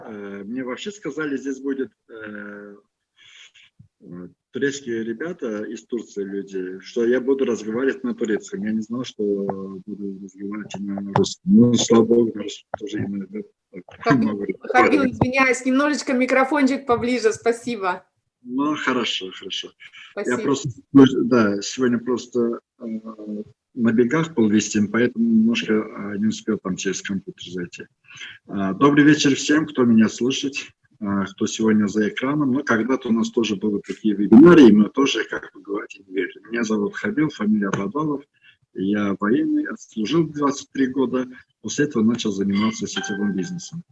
Э, мне вообще сказали, здесь будет э, турецкие ребята из Турции люди, что я буду разговаривать на турецком. Я не знал, что буду разговаривать на русском. Ну, слава богу, на русском тоже иногда Хабил, извиняюсь, немножечко микрофончик поближе, спасибо. Ну, хорошо, хорошо. Спасибо. Я просто, да, сегодня просто э, на бегах был вестен, поэтому немножко э, не успел там через компьютер зайти. Э, добрый вечер всем, кто меня слышит, э, кто сегодня за экраном. Ну, когда-то у нас тоже были такие вебинары, и мы тоже, как вы говорите, не верили. Меня зовут Хабил, фамилия Бадалов. Я военный, служил 23 года, после этого начал заниматься сетевым бизнесом.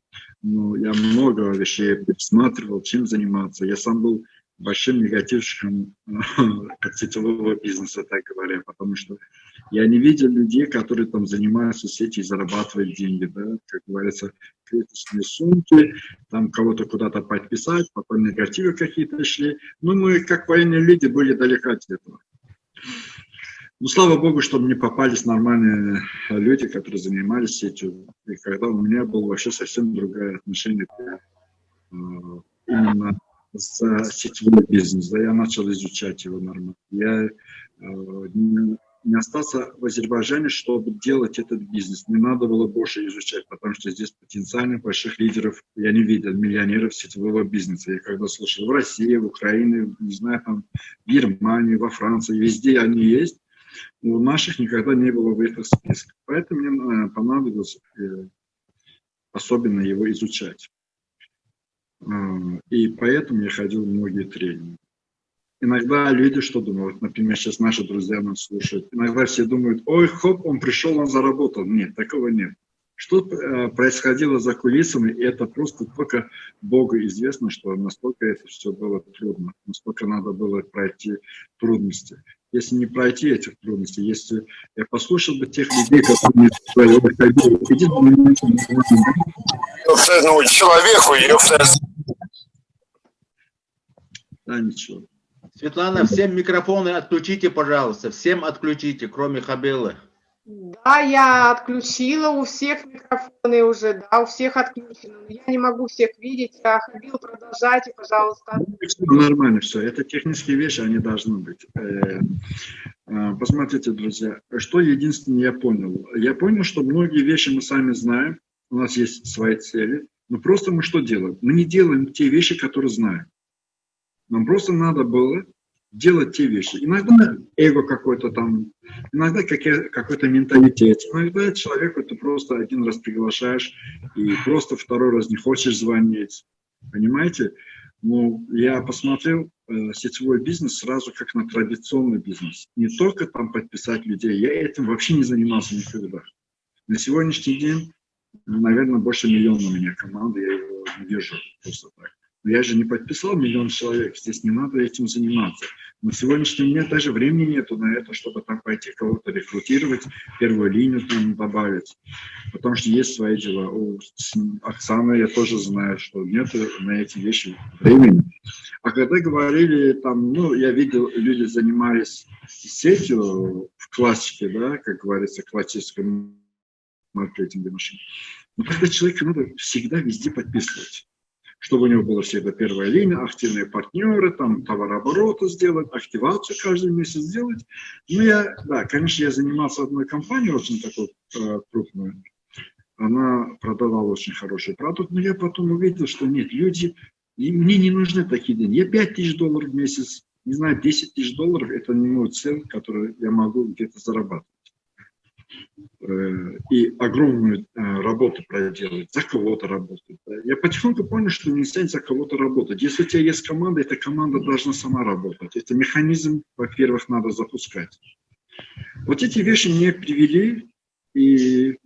Ну, я много вещей пересматривал, чем заниматься. Я сам был большим негативщиком сетевого бизнеса, так говоря, потому что я не видел людей, которые там занимаются сетью и зарабатывают деньги, да, как говорится, клеточные сумки, там кого-то куда-то подписать, потом негативы какие-то шли. Ну, мы, как военные люди, были далеко от этого. Ну, слава богу, что мне попались нормальные люди, которые занимались сетью. И когда у меня было вообще совсем другое отношение к, э, именно за сетевой бизнес. Да, я начал изучать его нормально. Я э, не, остался в Азербайджане, чтобы делать этот бизнес. Не надо было больше изучать, потому что здесь потенциально больших лидеров я не видел, миллионеров сетевого бизнеса. Я когда слышал в России, в Украине, не знаю, там, в Германии, во Франции, везде они есть, у наших никогда не было в этих списках. Поэтому мне понадобилось э, особенно его изучать. А, и поэтому я ходил в многие тренинги. Иногда люди что думают, например, сейчас наши друзья нас слушают, иногда все думают, ой, хоп, он пришел, он заработал. Нет, такого нет. Что э, происходило за кулисами, это просто только Богу известно, что настолько это все было трудно, настолько надо было пройти трудности если не пройти этих трудностей, если я послушал бы тех людей, которые говорили, иди ну, человеку, Да, ничего. Светлана, всем микрофоны отключите, пожалуйста. Всем отключите, кроме Хабелы. Да, я отключила у всех микрофоны уже, да, у всех отключены. Я не могу всех видеть. А Хабил, продолжайте, пожалуйста. Ну, нормально все. Это технические вещи, они должны быть. Э, э, посмотрите, друзья, что единственное я понял. Я понял, что многие вещи мы сами знаем, у нас есть свои цели, но просто мы что делаем? Мы не делаем те вещи, которые знаем. Нам просто надо было делать те вещи. Иногда эго какой-то там, иногда какой-то менталитет, иногда человеку ты просто один раз приглашаешь и просто второй раз не хочешь звонить. Понимаете? Ну, я посмотрел э, сетевой бизнес сразу как на традиционный бизнес. Не только там подписать людей, я этим вообще не занимался никогда. На сегодняшний день, наверное, больше миллиона у меня команды, я его не вижу просто так. Но я же не подписал миллион человек, здесь не надо этим заниматься. На сегодняшний день даже времени нету на это, чтобы там пойти кого-то рекрутировать, первую линию там добавить, потому что есть свои дела. У Оксаны я тоже знаю, что нет на эти вещи времени. А когда говорили, там, ну, я видел, люди занимались сетью в классике, да, как говорится, классическом маркетинге машин. Но тогда человеку надо всегда везде подписывать чтобы у него была всегда первая линия, активные партнеры, там товарообороты сделать, активацию каждый месяц сделать. Ну, я, да, конечно, я занимался одной компанией, очень такой э, крупной. Она продавала очень хороший продукт, но я потом увидел, что нет, люди, и мне не нужны такие деньги. Я 5 тысяч долларов в месяц, не знаю, 10 тысяч долларов, это не мой цель, который я могу где-то зарабатывать. Э, и огромную э, работу проделать, за кого-то работать. Я потихоньку понял, что нельзя за кого-то работать. Если у тебя есть команда, эта команда должна сама работать. Это механизм, во-первых, надо запускать. Вот эти вещи мне привели, и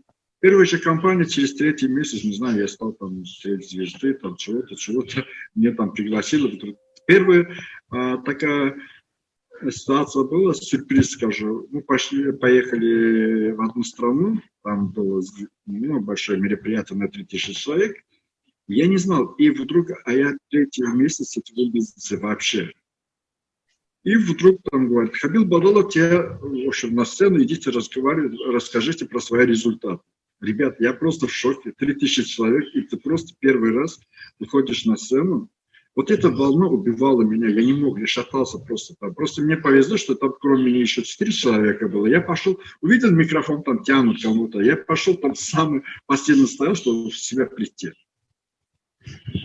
первая же компания через третий месяц, не знаю, я стал там звезды, там чего-то, чего-то, мне там пригласили. Первая а, такая ситуация была, сюрприз скажу. Мы пошли, поехали в одну страну, там было ну, большое мероприятие на 3000 человек. Я не знал, и вдруг, а я третий месяц этого бизнеса вообще. И вдруг там говорит, Хабил Бадалов, тебе, в общем, на сцену идите разговаривать, расскажите про свои результаты. Ребят, я просто в шоке. 3000 человек, и ты просто первый раз выходишь на сцену. Вот эта волна убивала меня, я не мог, я шатался просто там. Просто мне повезло, что там кроме меня еще 4 человека было. Я пошел, увидел микрофон, там тянут кому-то. Я пошел там самый последний стоял, чтобы в себя плести.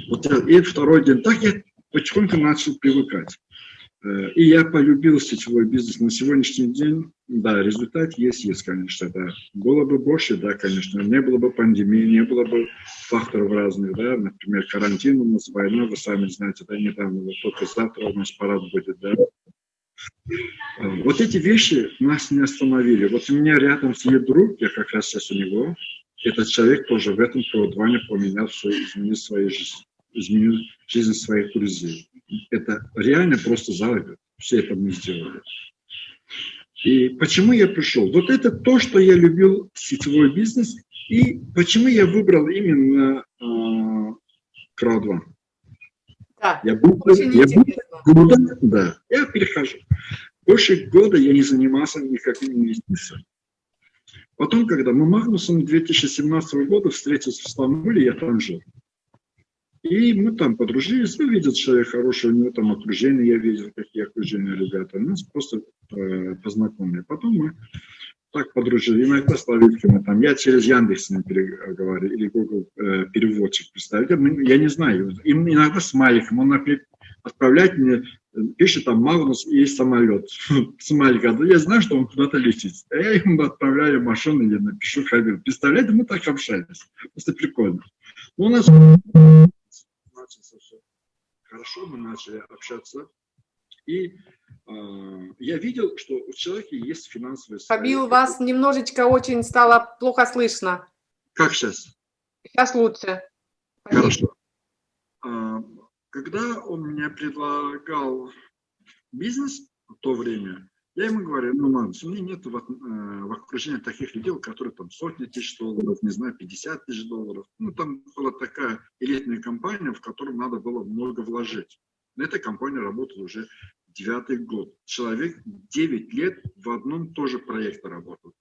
Вот, и второй день. Так я потихоньку начал привыкать. Э, и я полюбил сетевой бизнес на сегодняшний день. Да, результат есть, есть, конечно, да. Было бы больше, да, конечно. Не было бы пандемии, не было бы факторов разных, да. Например, карантин у нас, война, вы сами знаете, да, недавно, вот только завтра у нас парад будет, да. Э, вот эти вещи нас не остановили. Вот у меня рядом сидит друг, я как раз сейчас у него. Этот человек тоже в этом колдоване поменял свою, изменил свою жизнь, изменил жизнь своих друзей это реально просто за год. Все это мы сделали. И почему я пришел? Вот это то, что я любил сетевой бизнес, и почему я выбрал именно э, краудван. Да, я был, я был, года, да, я перехожу. Больше года я не занимался никакими инвестициями. Потом, когда мы Магнусом 2017 года встретились в Стамбуле, я там жил. И мы там подружились, ну, видел человек хороший, у него там окружение, я видел, какие окружения ребята. Нас просто э, познакомили. Потом мы так подружились. Иногда с Лавитками там, я через Яндекс с ним переговорил, или Google э, переводчик представить. Я не знаю, им иногда с Маликом, он отправляет мне, пишет там Магнус и самолет. Смайлик, я знаю, что он куда-то летит. А я ему отправляю машину, я напишу Хабиб. Представляете, мы так общались. Просто прикольно. Ну, у нас начался все хорошо, мы начали общаться. И э, я видел, что у человека есть финансовые... Фабил, вас немножечко очень стало плохо слышно. Как сейчас? Сейчас лучше. Хорошо. А, когда он мне предлагал бизнес в то время, я ему говорю, ну, Манус, у меня нет в, э, в окружении таких людей, которые там сотни тысяч долларов, не знаю, 50 тысяч долларов. Ну, там была такая элитная компания, в которую надо было много вложить. Эта компания работала уже девятый год. Человек 9 лет в одном тоже проекте работал.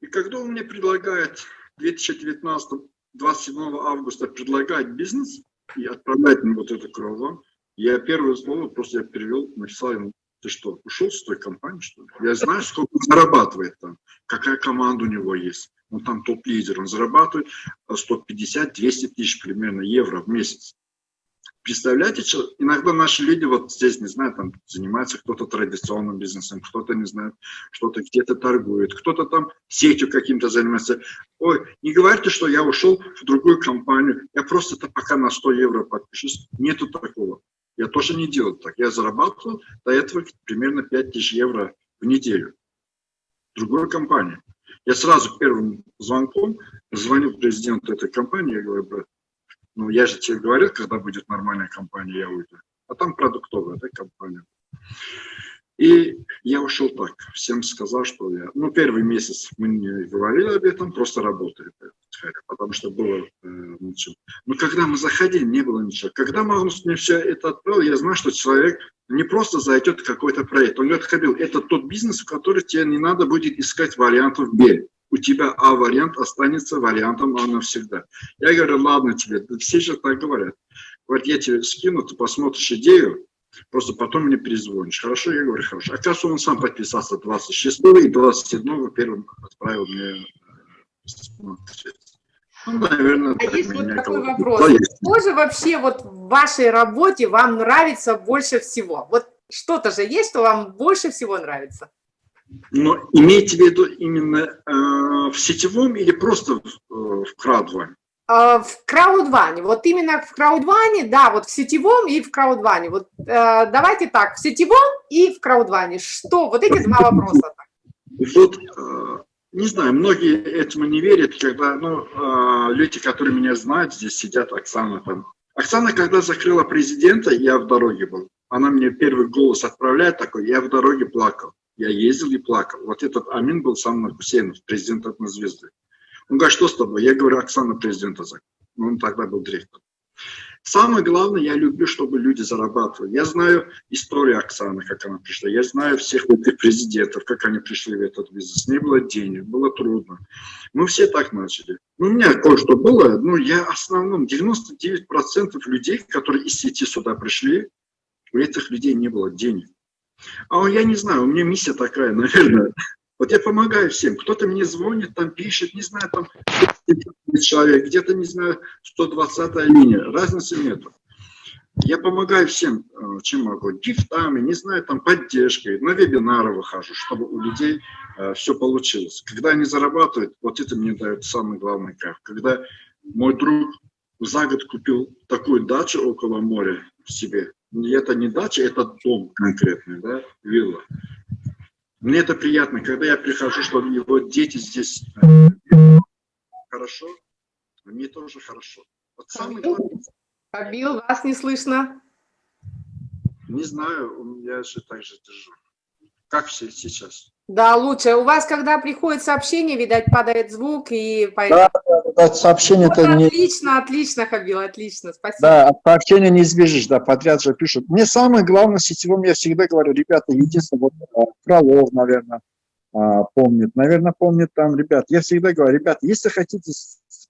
И когда он мне предлагает 2019, 27 августа предлагает бизнес и отправлять мне вот эту кровь, я первое слово просто я перевел, написал ему, ты что, ушел с той компании, что ли? Я знаю, сколько он зарабатывает там, какая команда у него есть. Он там топ-лидер, он зарабатывает 150-200 тысяч примерно евро в месяц. Представляете, что иногда наши люди вот здесь, не знаю, там занимаются кто-то традиционным бизнесом, кто-то, не знаю, что-то где-то торгует, кто-то там сетью каким-то занимается. Ой, не говорите, что я ушел в другую компанию, я просто-то пока на 100 евро подпишусь. Нету такого. Я тоже не делал так. Я зарабатывал до этого примерно 5000 евро в неделю. Другой компании. Я сразу первым звонком звонил президенту этой компании, я говорю, брат, ну я же тебе говорил, когда будет нормальная компания, я уйду. А там продуктовая да, компания. И я ушел так, всем сказал, что я... Ну, первый месяц мы не говорили об этом, просто работали, потому что было э, ничего. Но когда мы заходили, не было ничего. Когда Магнус мне все это отправил, я знаю, что человек не просто зайдет в какой-то проект. Он говорит, Хабил, это тот бизнес, в который тебе не надо будет искать вариантов Б. У тебя А-вариант останется вариантом А навсегда. Я говорю, ладно тебе, все же так говорят. Вот я тебе скину, ты посмотришь идею, Просто потом мне перезвонишь. Хорошо? Я говорю, хорошо. Оказывается, он сам подписался 26 и 27 первым отправил мне ну, наверное, а есть вот такой вопрос. Что же вообще вот в вашей работе вам нравится больше всего? Вот что-то же есть, что вам больше всего нравится? Но имеете в виду именно э, в сетевом или просто в, э, в крадване? А, в краудване, вот именно в краудване, да, вот в сетевом и в краудване. Вот э, давайте так, в сетевом и в краудване. Что? Вот эти два вопроса. Вот, э, не знаю, многие этому не верят, когда, ну, э, люди, которые меня знают, здесь сидят, Оксана там. Оксана, когда закрыла президента, я в дороге был. Она мне первый голос отправляет такой, я в дороге плакал. Я ездил и плакал. Вот этот Амин был сам на Хусейнов, президент однозвезды. Он говорит, что с тобой? Я говорю, Оксана президента закон. Ну, он тогда был директором. Самое главное, я люблю, чтобы люди зарабатывали. Я знаю историю Оксаны, как она пришла. Я знаю всех этих президентов, как они пришли в этот бизнес. Не было денег, было трудно. Мы все так начали. Ну, у меня кое-что было, но я основном 99% людей, которые из сети сюда пришли, у этих людей не было денег. А я не знаю, у меня миссия такая, наверное. Вот я помогаю всем. Кто-то мне звонит, там пишет, не знаю, там человек, где-то, не знаю, 120 линия. Разницы нету. Я помогаю всем, э, чем могу. Гифтами, не знаю, там, поддержкой. На вебинары выхожу, чтобы у людей э, все получилось. Когда они зарабатывают, вот это мне дает самый главный кайф. Когда мой друг за год купил такую дачу около моря себе. Это не дача, это дом конкретный, да, вилла. Мне это приятно, когда я прихожу, что его дети здесь э, хорошо, а мне тоже хорошо. Вот самый главный... Абил, вас не слышно. Не знаю, я же так же держу. Как все сейчас? Да, лучше. У вас, когда приходит сообщение, видать, падает звук и... Да, да, да сообщение-то вот, не... Отлично, отлично, Хабил, отлично, спасибо. Да, от сообщения не избежишь, да, подряд же пишут. Мне самое главное в сетевом, я всегда говорю, ребята, единственное, вот а, Фролов, наверное, а, помнит, наверное, помнит там, ребят, я всегда говорю, ребят, если хотите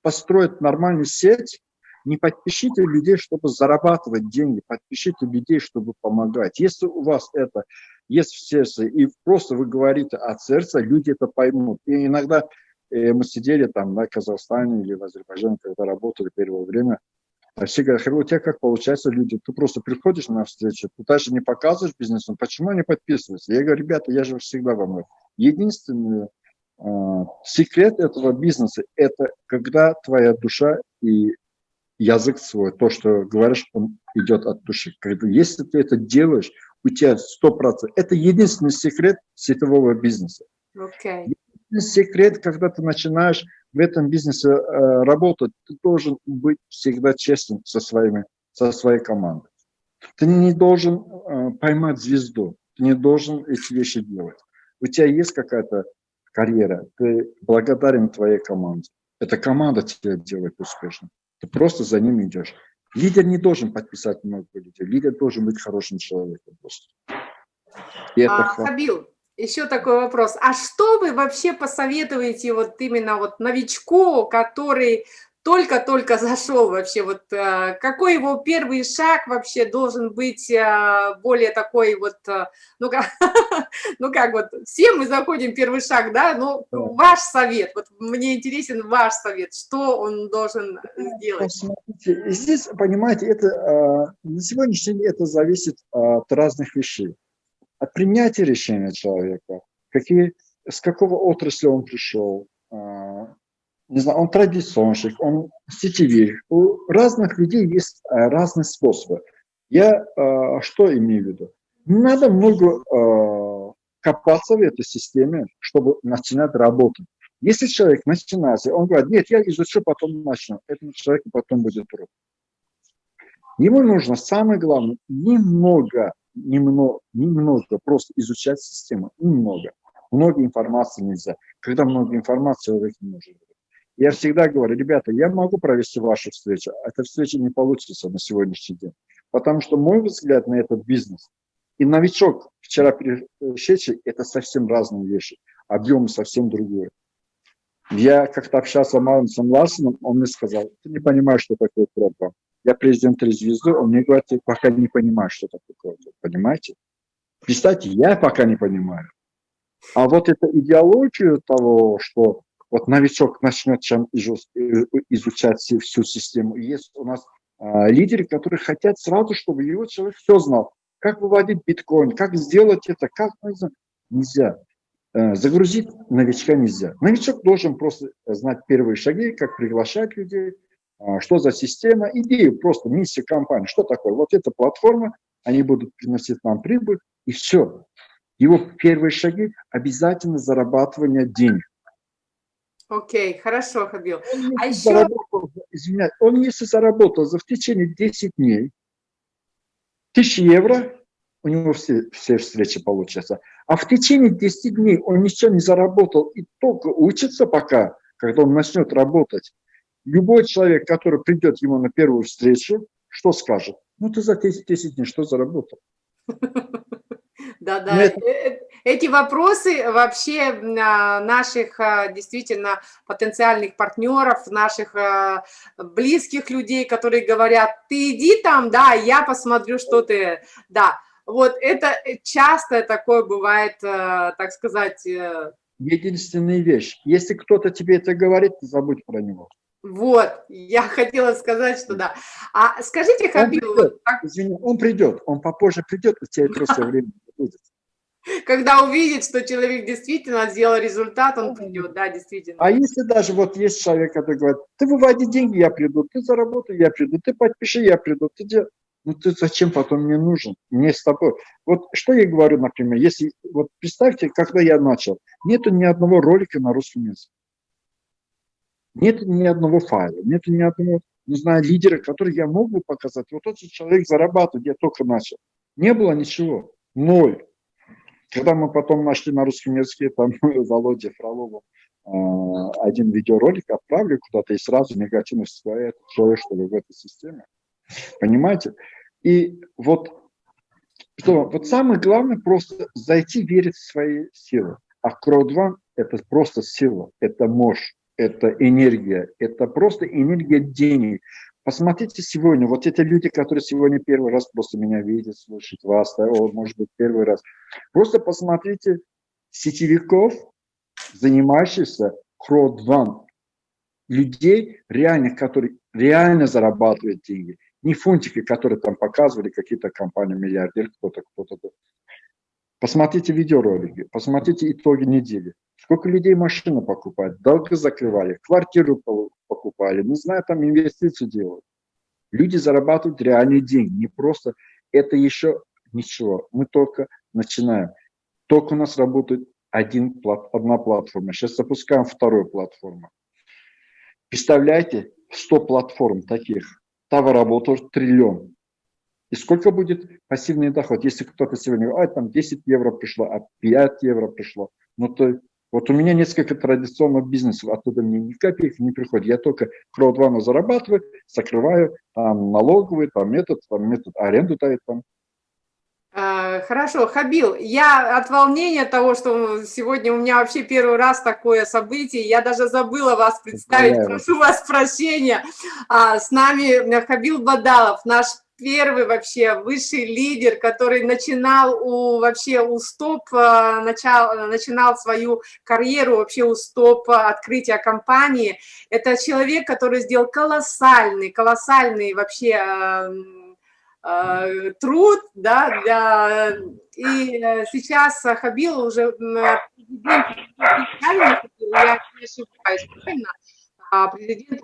построить нормальную сеть, не подпишите людей, чтобы зарабатывать деньги, подпишите людей, чтобы помогать. Если у вас это есть в сердце, и просто вы говорите от сердца, люди это поймут. И иногда э, мы сидели там на Казахстане или в Азербайджане, когда работали первое время, а все говорят, у тебя как получается люди, ты просто приходишь на встречу, ты даже не показываешь бизнесом, почему они подписываются? Я говорю, ребята, я же всегда вам Единственный э, секрет этого бизнеса, это когда твоя душа и язык свой, то, что говоришь, он идет от души. Если ты это делаешь, у тебя 100%. Это единственный секрет сетевого бизнеса. Okay. Единственный секрет, когда ты начинаешь в этом бизнесе э, работать, ты должен быть всегда честным со, своими, со своей командой. Ты не должен э, поймать звезду, ты не должен эти вещи делать. У тебя есть какая-то карьера, ты благодарен твоей команде. Эта команда тебя делает успешным. Ты просто за ним идешь. Лидер не должен подписать много людей, лидер должен быть хорошим человеком просто. а, Хабил, еще такой вопрос. А что вы вообще посоветуете вот именно вот новичку, который только-только зашел вообще, вот э, какой его первый шаг вообще должен быть э, более такой вот, э, ну как, ну как вот, все мы заходим первый шаг, да, но ваш совет, вот мне интересен ваш совет, что он должен сделать? Смотрите, здесь, понимаете, это на сегодняшний день это зависит от разных вещей, от принятия решения человека, какие, с какого отрасли он пришел, не знаю, он традиционщик, он сетевик. У разных людей есть э, разные способы. Я э, что имею в виду? Надо много э, копаться в этой системе, чтобы начинать работать. Если человек начинает, он говорит, нет, я изучу, потом начну. Этому человеку потом будет трудно. Ему нужно, самое главное, немного, немного, немного просто изучать систему. Немного. Много информации нельзя. Когда много информации, человек не может. Я всегда говорю, ребята, я могу провести вашу встречу, а эта встреча не получится на сегодняшний день. Потому что мой взгляд на этот бизнес и новичок, вчера пришедший, это совсем разные вещи. Объем совсем другой. Я как-то общался с Маунсом Ларсоном, он мне сказал, ты не понимаешь, что такое кроп Я президент три звезды, он мне говорит, ты пока не понимаешь, что такое кроп Понимаете? Представьте, я пока не понимаю. А вот эта идеология того, что вот новичок начнет чем изучать всю систему. Есть у нас а, лидеры, которые хотят сразу, чтобы его человек все знал. Как выводить биткоин, как сделать это, как нельзя. Э, загрузить новичка нельзя. Новичок должен просто знать первые шаги, как приглашать людей, а, что за система, идею, просто миссия компании, что такое. Вот эта платформа, они будут приносить нам прибыль, и все. Его первые шаги обязательно зарабатывание денег. Окей, хорошо, Хабил. Он, а еще... заработал, извиняюсь, он если заработал за в течение 10 дней 1000 евро, у него все, все встречи получатся. А в течение 10 дней он ничего не заработал и только учится пока, когда он начнет работать. Любой человек, который придет ему на первую встречу, что скажет? Ну, ты за 10, 10 дней что заработал? Да, да. Это... Эти вопросы вообще а, наших а, действительно потенциальных партнеров, наших а, близких людей, которые говорят, ты иди там, да, я посмотрю, что ты, да. Вот это часто такое бывает, так сказать... э, Единственная вещь, если кто-то тебе это говорит, забудь про него. Вот, я хотела сказать, что да. А скажите, Хабиб, он придет, вот, как... Извини, он придет, он попозже придет, у тебя просто время будет. Когда увидит, что человек действительно сделал результат, он придет, да, действительно. А если даже вот есть человек, который говорит, ты выводи деньги, я приду, ты заработай, я приду, ты подпиши, я приду, ты дел... Ну ты зачем потом мне нужен? Мне с тобой. Вот что я говорю, например, если, вот представьте, когда я начал, нету ни одного ролика на русском языке. Нет ни одного файла, нет ни одного, не знаю, лидера, который я мог бы показать. Вот тот же человек зарабатывает, я только начал. Не было ничего, ноль. Когда мы потом нашли на русском языке, там Володя Фролову э, один видеоролик отправили куда-то, и сразу негативно всплывает человек, что ли, в этой системе. Понимаете? И вот, что, вот самое главное просто зайти верить в свои силы. А крowdfund – это просто сила, это мощь это энергия, это просто энергия денег. Посмотрите сегодня, вот эти люди, которые сегодня первый раз просто меня видят, слышат вас, да, о, может быть, первый раз. Просто посмотрите сетевиков, занимающихся crowdfund, людей реальных, которые реально зарабатывают деньги. Не фунтики, которые там показывали какие-то компании, миллиардер, кто-то, кто-то. Посмотрите видеоролики, посмотрите итоги недели. Сколько людей машину покупают, долго закрывали, квартиру покупали, не знаю, там инвестиции делают. Люди зарабатывают реальные деньги, не просто, это еще ничего, мы только начинаем. Только у нас работает один, одна платформа, сейчас запускаем вторую платформу. Представляете, 100 платформ таких, работает триллион. И сколько будет пассивный доход? Если кто-то сегодня говорит, а, там 10 евро пришло, а 5 евро пришло, ну то вот у меня несколько традиционных бизнесов, оттуда мне ни копейки не приходит. Я только краудвану зарабатываю, закрываю, там налоговый, там метод, там метод аренду дает там. А, хорошо, Хабил, я от волнения того, что сегодня у меня вообще первый раз такое событие, я даже забыла вас представить, прошу вас прощения. А, с нами Хабил Бадалов, наш первый вообще высший лидер, который начинал у, вообще у стоп, э, начал, начинал свою карьеру вообще у стоп открытия компании. Это человек, который сделал колоссальный, колоссальный вообще э, э, труд, да, для, и сейчас Хабил уже президент, я не ошибаюсь, правильно, а, президент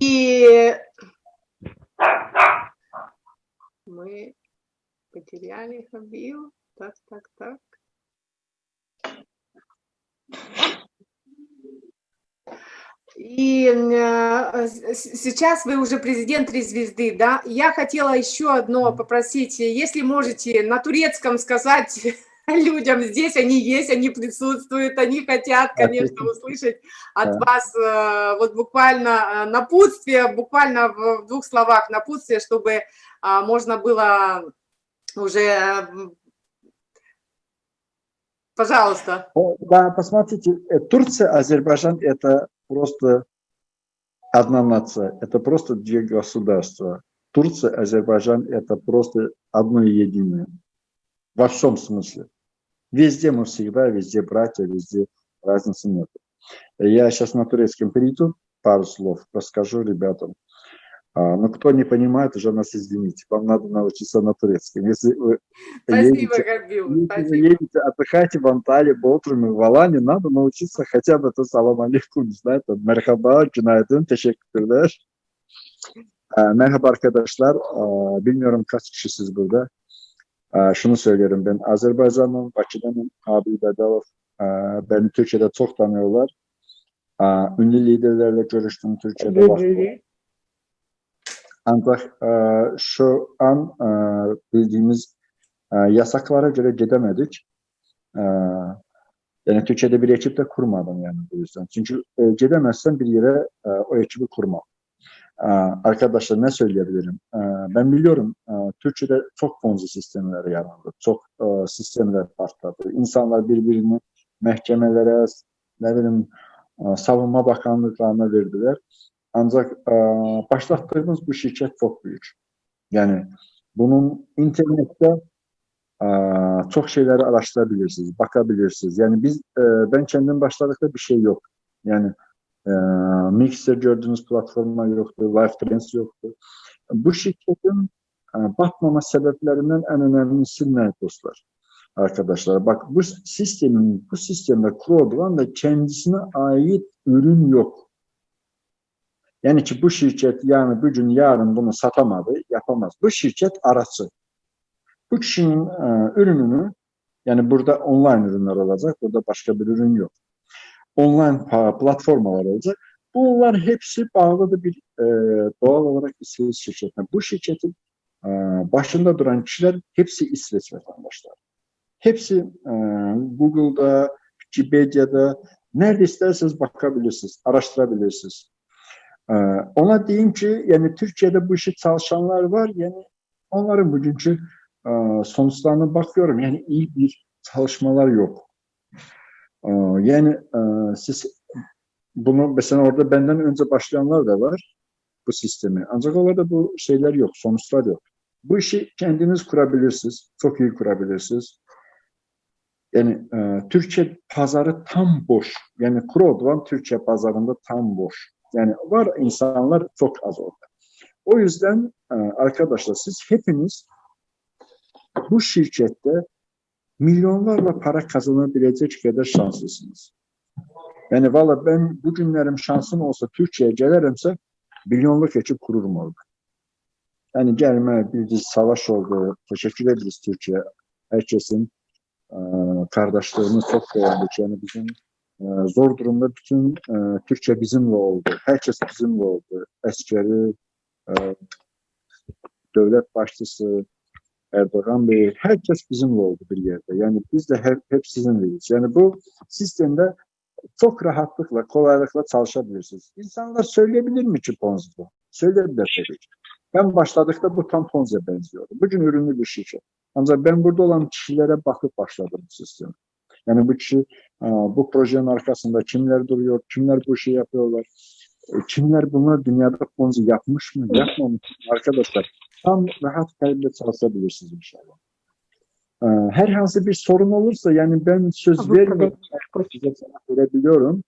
и мы потеряли Хабил. Так, так, так. И э, сейчас вы уже президент «Три звезды», да? Я хотела еще одно попросить, если можете на турецком сказать людям здесь, они есть, они присутствуют, они хотят, конечно, услышать от вас э, вот буквально э, напутствие, буквально в двух словах напутствие, чтобы а, можно было уже... Пожалуйста. Да, посмотрите, э, Турция, Азербайджан – это просто одна нация, это просто две государства. Турция, Азербайджан – это просто одно единое. Во всем смысле. Везде мы всегда, везде братья, везде разницы нет. Я сейчас на турецком перейду, пару слов расскажу ребятам. А, ну, кто не понимает, уже нас извините. Вам надо научиться на турецком. Если вы Спасибо, едете, Габил, если вы едете, отдыхайте в Анталии, Болтруме, в Алане, надо научиться хотя бы это салам алейкум, не знаю, там, merhaba, günaydın, teşekkürler. Merhaba arkadaşlar, bilmiyorum kaç kişisiniz burada. Şunu söylerim ben Azerbaycan'ın, Bakı'danın Abi Bedalov beni Türkiye'de çok tanıyorlar. Ünlü liderlerle görüştüm Türkiye'de. Ancak şu an bildiğimiz yasaklara göre gidemedik. Yani Türkiye'de bir ekip de kurmadım yani bu yüzden. Çünkü gidemezsen bir yere o ekibi kurmam. Ee, arkadaşlar ne söyleyebilirim? Ee, ben biliyorum e, Türkiye'de çok fonzi sistemleri yarandı. Çok e, sistemler partladı. İnsanlar birbirini məhkəmələrə, nə bilim, e, savunma bakanlıqlarına verdilər. Ancaq başlatdığımız bu şirkət çox böyük. Yəni bunun internetdə çox şeyləri araşdıra bilirsiniz, baxa bilirsiniz. Yəni biz mən kəndim başladıqda bir şey yox. Yəni e, Mixer gördüğünüz platformlar yoktu, Live Trends yoktu. Bu şirketin e, batmama sebeplerinden en önemlisi ne dostlar? Arkadaşlar bak bu sistemin, bu sistemde kurulan da kendisine ait ürün yok. Yani ki bu şirket yani bugün yarın bunu satamadı, yapamaz. Bu şirket arası. Bu kişinin e, ürününü yani burada online ürünler olacak, burada başka bir ürün yok. Online platformalar olacak. Bunlar hepsi bağlıdır bir e, doğal olarak İsveç şirketine. Bu şirketin e, başında duran kişiler hepsi İsveç vatandaşları. Hepsi e, Google'da, Wikipedia'da nerede isterseniz bakabilirsiniz, araştırabilirsiniz. E, ona diyeyim ki yani Türkiye'de bu işi çalışanlar var. Yani onların bugünkü e, sonuçlarına bakıyorum. Yani iyi bir çalışmalar yok. E, yani e, siz bunu mesela orada benden önce başlayanlar da var bu sistemi. Ancak orada bu şeyler yok, sonuçlar yok. Bu işi kendiniz kurabilirsiniz, çok iyi kurabilirsiniz. Yani e, Türkiye pazarı tam boş. Yani Krodvan Türkiye pazarında tam boş. Yani var insanlar çok az orada. O yüzden e, arkadaşlar siz hepiniz bu şirkette milyonlarla para kazanabilecek kadar şanslısınız. Yani valla ben bugünlerim şansım olsa Türkiye'ye gelirimse milyonluk ekip kururum orada. Yani gelme bir savaş oldu. Teşekkür ederiz Türkiye. Herkesin e, kardeşliğini çok beğendik. Yani bizim e, zor durumda bütün e, Türkçe bizimle oldu. Herkes bizimle oldu. Askeri, e, devlet başçısı, Erdoğan Bey, herkes bizimle oldu bir yerde. Yani biz de hep, hep sizinleyiz. Yani bu sistemde çok rahatlıkla, kolaylıkla çalışabilirsiniz. İnsanlar söyleyebilir mi ki Ponzi bu? Söyleyebilir tabii ki. Ben başladıkta bu tam Ponzi'ye benziyordu. Bugün ürünlü bir şirket. Ancak ben burada olan kişilere bakıp başladım bu sistemi. Yani bu kişi, e, bu projenin arkasında kimler duruyor, kimler bu işi yapıyorlar, e, kimler bunlar dünyada Ponzi yapmış mı, yapmamış mı arkadaşlar. Tam rahat kalple çalışabilirsiniz inşallah. E, Herhangi bir sorun olursa yani ben söz vermiyorum, size cevap verebiliyorum.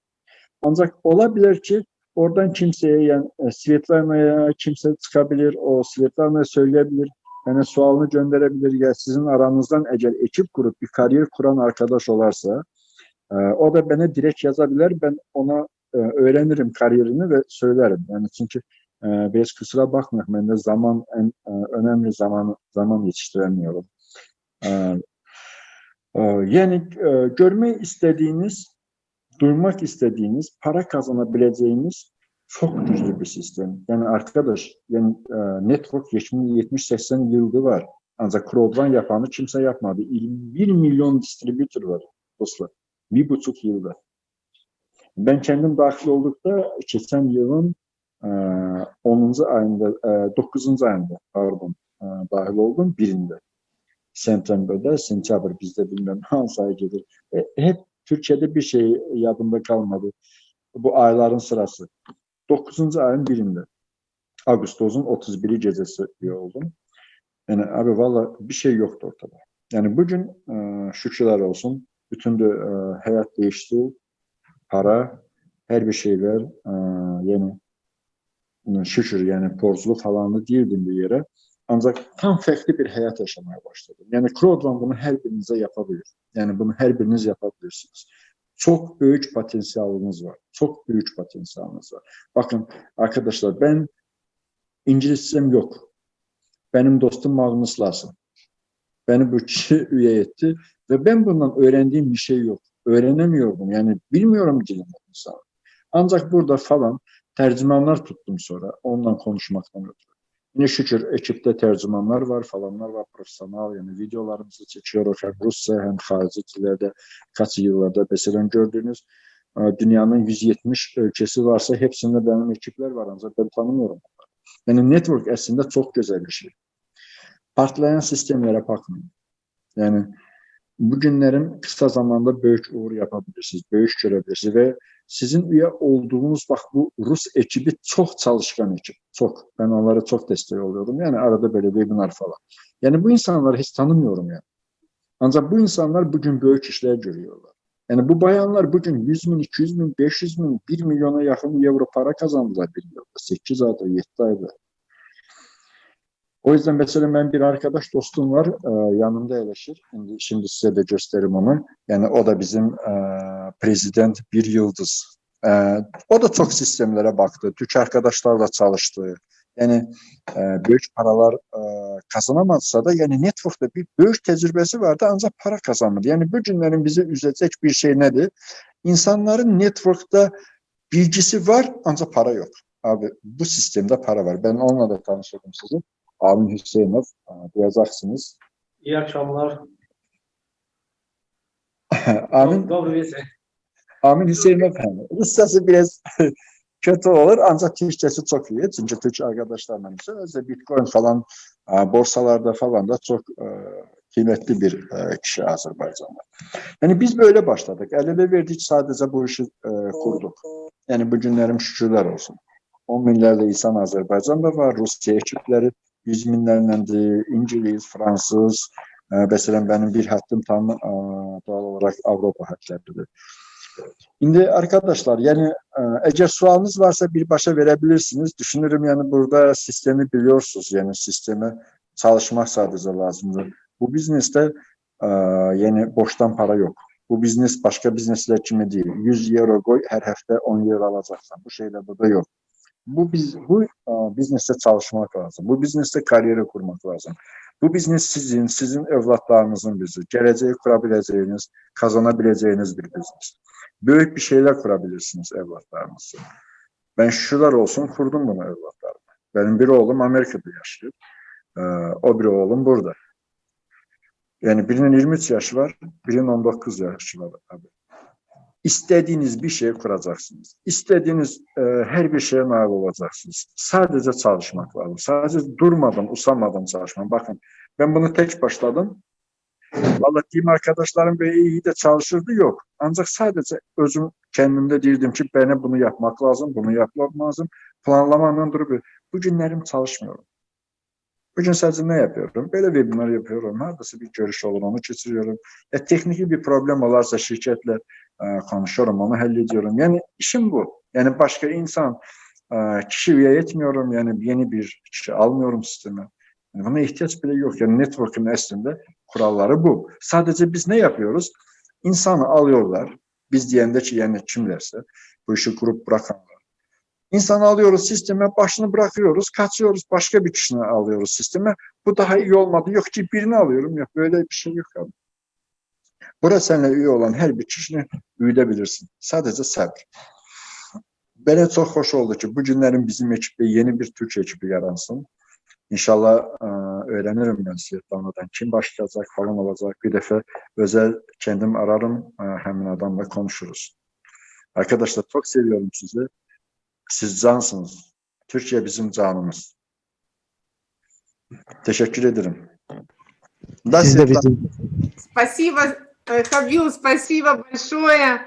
Ancak olabilir ki oradan kimseye yani e, Svetlana'ya kimse çıkabilir, o Svetlana'ya söyleyebilir, yani sualını gönderebilir ya sizin aranızdan eğer ekip kurup bir kariyer kuran arkadaş olarsa e, o da bana direkt yazabilir, ben ona e, öğrenirim kariyerini ve söylerim. Yani çünkü e, biz kusura bakmayın, ben de zaman en e, önemli zaman zaman yetiştiremiyorum. E, e, yani e, görmeyi istediğiniz, duymak istediğiniz, para kazanabileceğiniz çok güçlü bir sistem. Yani arkadaş, yani network 70-80 yıldır var. Ancak crowdrun yapanı kimse yapmadı. 1 milyon distribütör var dostlar. Bir buçuk yılda. Ben kendim dahil oldukta geçen yılın 10. ayında, e, 9. ayında pardon e, dahil oldum birinde. September'da, sentyabr bizde bilmem hangi ay gelir. E, hep Türkiye'de bir şey yadımda kalmadı. Bu ayların sırası. 9. ayın birinde. Ağustos'un 31'i gecesi diye oldum. Yani abi valla bir şey yoktu ortada. Yani bugün e, şükürler olsun. Bütün de e, hayat değişti. Para, her bir şeyler e, yani şükür yani porzulu falanlı değildim bir yere. Ancak tam farklı bir hayat yaşamaya başladım. Yani crowdfunding bunu her birinize yapabilir. Yani bunu her biriniz yapabilirsiniz. Çok büyük potansiyeliniz var. Çok büyük potansiyeliniz var. Bakın arkadaşlar ben İngilizcem yok. Benim dostum Magnus Larsen. Beni bu kişi üye etti ve ben bundan öğrendiğim bir şey yok. Öğrenemiyordum. Yani bilmiyorum dilimi insan. Ancak burada falan Tərcümanlar tutdum sonra onunla konuşmaqdan ötürü. Yenə şükür ekipdə tərcümanlar var, falanlar var, professional, yəni videolarımızı çəkiyoruz həm rusca, həm xarici dillərdə, kaç yıllarda məsələn gördüyünüz dünyanın 170 ölkəsi varsa, hepsində mənim ekiplər var, ancaq mən tanımıyorum onları. Yəni network əslində çox gözəl bir şey. Partlayan sistemlərə baxmayın. Yəni bu günlərin qısa zamanda böyük uğur yapa bilirsiniz, böyük görə bilirsiniz və sizin üye olduğunuz bak bu Rus ekibi çok çalışkan ekip. Çok. Ben onlara çok destek oluyordum. Yani arada böyle webinar falan. Yani bu insanları hiç tanımıyorum yani. Ancak bu insanlar bugün büyük işler görüyorlar. Yani bu bayanlar bugün 100 bin, 200 bin, 500 bin, 1 milyona yakın euro para kazandılar bir yılda. 8 ayda, 7 ayda. O yüzden mesela ben bir arkadaş dostum var, e, yanımda eleşir. Şimdi, şimdi size de gösteririm onu. Yani o da bizim e, prezident bir yıldız. E, o da çok sistemlere baktı. Türk arkadaşlarla çalıştı. Yani e, büyük paralar e, kazanamazsa da yani network'ta bir büyük tecrübesi vardı ancak para kazanmadı. Yani bu günlerin bizi üzecek bir şey nedir? İnsanların network'ta bilgisi var ancak para yok. Abi bu sistemde para var. Ben onunla da tanıştırdım sizi. Amin Hüseynov, duyacaqsınız. İyi akşamlar. Amin. Dobry Amin Hüseynov. Rusyası biraz kötü olur ancak Türkçesi çok iyi. Çünkü Türk arkadaşlarla bize Bitcoin falan e, borsalarda falan da çok e, kıymetli bir e, kişi Azerbaycan'da. Yani biz böyle başladık. El ele verdik sadece bu işi kurduk. Yani bu günlerim şükürler olsun. 10 minlərlə insan Azərbaycanda var, Rusiya ekipləri yüz minlərləndir, ingilis, fransız, ə, məsələn mənim bir həddim tam ə, doğal olaraq Avropa həddləridir. İndi arkadaşlar, yəni ə, əgər sualınız varsa birbaşa verə bilirsiniz. Düşünürəm, yəni burada sistemi biliyorsunuz, yəni sistemə çalışmaq sadəcə lazımdır. Bu biznesdə ə, yəni boşdan para yox. Bu biznes başqa bizneslər kimi deyil. 100 euro qoy, hər həftə 10 euro alacaqsan. Bu şeylər burada yox bu biz bu e, biznesdə çalışmaq lazım. Bu biznesdə karyera qurmaq lazım. Bu biznes sizin, sizin övladlarınızın bizi, gələcəyi qura biləcəyiniz, qazana biləcəyiniz bir biznesdir. Böyük bir şeylər qura bilirsiniz övladlarınızla. Mən şükürlər olsun qurdum bunu övladlarıma. Mənim bir oğlum Amerikada yaşayır. E, o bir oğlum burada. Yəni birinin 23 yaşı var, birinin 19 yaşı var. Abi. İstediğiniz bir şey kuracaksınız. İstediğiniz e, her bir şeye nail olacaksınız. Sadece çalışmak lazım. Sadece durmadan, usanmadan çalışmak. Bakın ben bunu tek başladım. Vallahi team arkadaşlarım böyle iyi de çalışırdı yok. Ancak sadece özüm kendimde değildim ki bana bunu yapmak lazım, bunu yapmak lazım. Planlamadan durup bu günlerim çalışmıyorum. Bugün səcilmə yapıyorum, belə webinar yapıyorum, haradasa bir görüş olur, onu keçiriyorum. Ya, e, texniki bir problem olarsa şirkətlə ə, e, konuşuyorum, onu həll ediyorum. Yəni, işim bu. Yəni, başqa insan ə, kişi üyə etmiyorum, yəni yeni bir kişi almıyorum sistemə. Yəni, buna ehtiyac belə yox. Yəni, networkin əslində kuralları bu. Sadəcə biz nə yapıyoruz? İnsanı alıyorlar, biz deyəndə ki, yəni kimlərsə, bu işi qrup bırakanlar, İnsanı alıyoruz sisteme, başını bırakıyoruz, kaçıyoruz, başka bir kişini alıyoruz sisteme. Bu daha iyi olmadı. Yok ki birini alıyorum. Yok böyle bir şey yok abi. Burada seninle üye olan her bir kişini büyütebilirsin. Sadece sabır. Bana çok hoş oldu ki bu günlerin bizim ekipte yeni bir Türk ekibi yaransın. İnşallah e, öğrenirim ben Svetlana'dan. Kim başlayacak falan olacak. Bir defa özel kendim ararım. E, hemen adamla konuşuruz. Arkadaşlar çok seviyorum sizi. Siz cansınız. Türkiye bizim canımız. Teşekkür ederim. Да, Siz de bizim. Спасибо, Хабил, спасибо большое.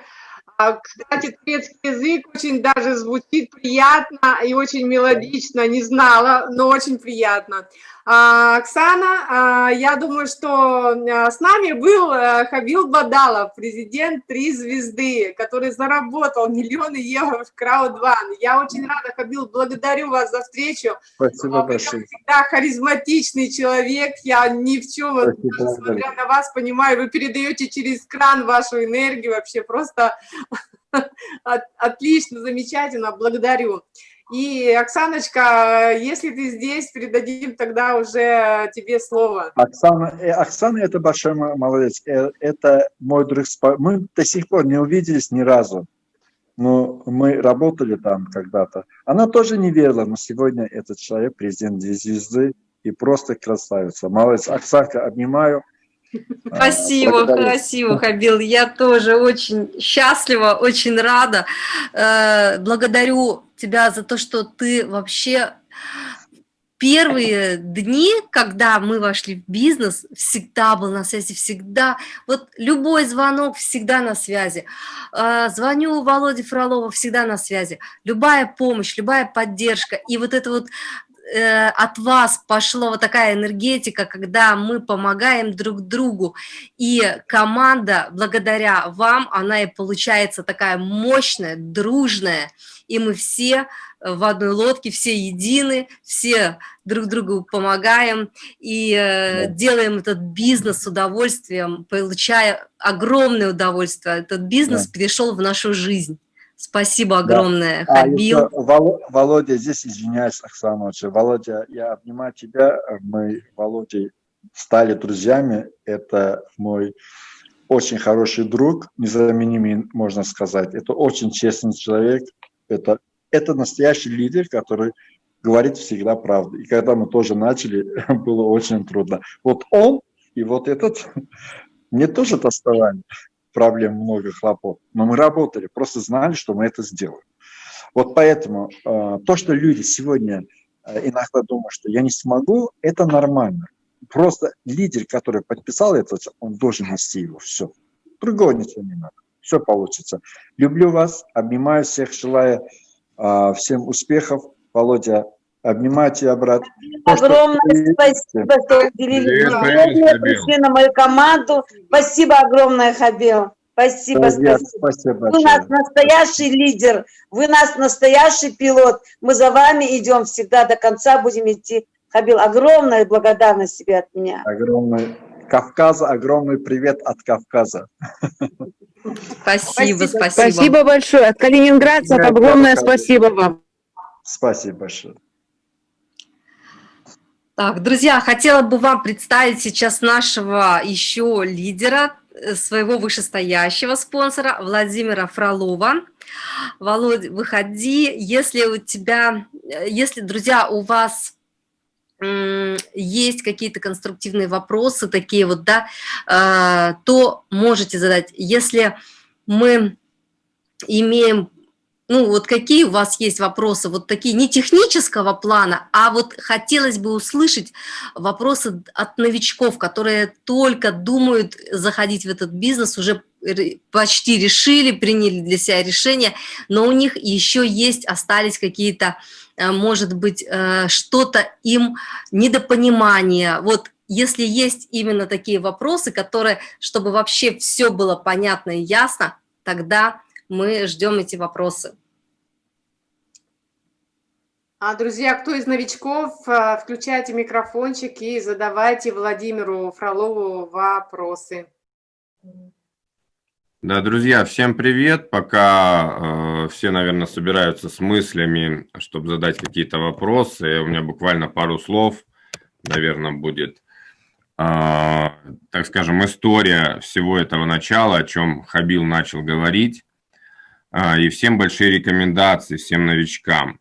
Кстати, турецкий язык очень даже звучит приятно и очень мелодично. Не знала, но очень приятно. А, Оксана, а, я думаю, что а, с нами был э, Хабил Бадалов, президент «Три звезды», который заработал миллионы евро в Crowd1. Я очень рада, Хабил, благодарю вас за встречу. Спасибо Вы большое. всегда харизматичный человек. Я ни в чем, Спасибо. смотря на вас, понимаю, вы передаете через кран вашу энергию. Вообще просто отлично, замечательно. Благодарю. И, Оксаночка, если ты здесь, передадим тогда уже тебе слово. Оксана, э, Оксана это большой молодец. Э, это мой друг. Мы до сих пор не увиделись ни разу. Но мы работали там когда-то. Она тоже не верила, но сегодня этот человек, президент звезды, и просто красавица. Молодец. Оксанка, обнимаю. Спасибо, Благодарю. красиво, Хабил. Я тоже очень счастлива, очень рада. Э, благодарю тебя за то, что ты вообще первые дни, когда мы вошли в бизнес, всегда был на связи, всегда, вот любой звонок всегда на связи. А, звоню Володе Фролову, всегда на связи. Любая помощь, любая поддержка. И вот это вот э, от вас пошла вот такая энергетика, когда мы помогаем друг другу, и команда, благодаря вам, она и получается такая мощная, дружная, и мы все в одной лодке, все едины, все друг другу помогаем и э, да. делаем этот бизнес с удовольствием, получая огромное удовольствие. Этот бизнес да. перешел в нашу жизнь. Спасибо огромное, да. Хабил. А, Володя, здесь извиняюсь, Оксана, Володя, я обнимаю тебя. Мы, Володя, стали друзьями. Это мой очень хороший друг, незаменимый, можно сказать. Это очень честный человек. Это это настоящий лидер, который говорит всегда правду. И когда мы тоже начали, было очень трудно. Вот он и вот этот, мне тоже доставали проблем много, хлопот. Но мы работали, просто знали, что мы это сделаем. Вот поэтому э, то, что люди сегодня э, иногда думают, что я не смогу, это нормально. Просто лидер, который подписал это, он должен нести его, все. Другого ничего не надо. Все получится. Люблю вас, обнимаю всех, желаю а, всем успехов. Володя, обнимаю тебя, брат. Огромное что спасибо, что уделили время, пришли на мою команду. Спасибо огромное, Хабил. Спасибо, Друзья, спасибо. спасибо вы нас настоящий лидер, вы нас настоящий пилот. Мы за вами идем всегда до конца, будем идти. Хабил, огромная благодарность тебе от меня. Огромный. Кавказа, огромный привет от Кавказа. Спасибо, спасибо. Спасибо большое. От калининградцев огромное спасибо вам. Спасибо большое. Так, друзья, хотела бы вам представить сейчас нашего еще лидера, э, своего вышестоящего спонсора Владимира Фролова. Володь, выходи, если у тебя, э, если, друзья, у вас есть какие-то конструктивные вопросы такие вот, да, а, то можете задать. Если мы имеем, ну вот какие у вас есть вопросы, вот такие не технического плана, а вот хотелось бы услышать вопросы от новичков, которые только думают заходить в этот бизнес, уже почти решили, приняли для себя решение, но у них еще есть, остались какие-то Э, может быть, э, что-то им недопонимание. Вот если есть именно такие вопросы, которые, чтобы вообще все было понятно и ясно, тогда мы ждем эти вопросы. А, друзья, кто из новичков, э, включайте микрофончик и задавайте Владимиру Фролову вопросы. Да, друзья, всем привет. Пока э, все, наверное, собираются с мыслями, чтобы задать какие-то вопросы, у меня буквально пару слов, наверное, будет, э, так скажем, история всего этого начала, о чем Хабил начал говорить, э, и всем большие рекомендации, всем новичкам.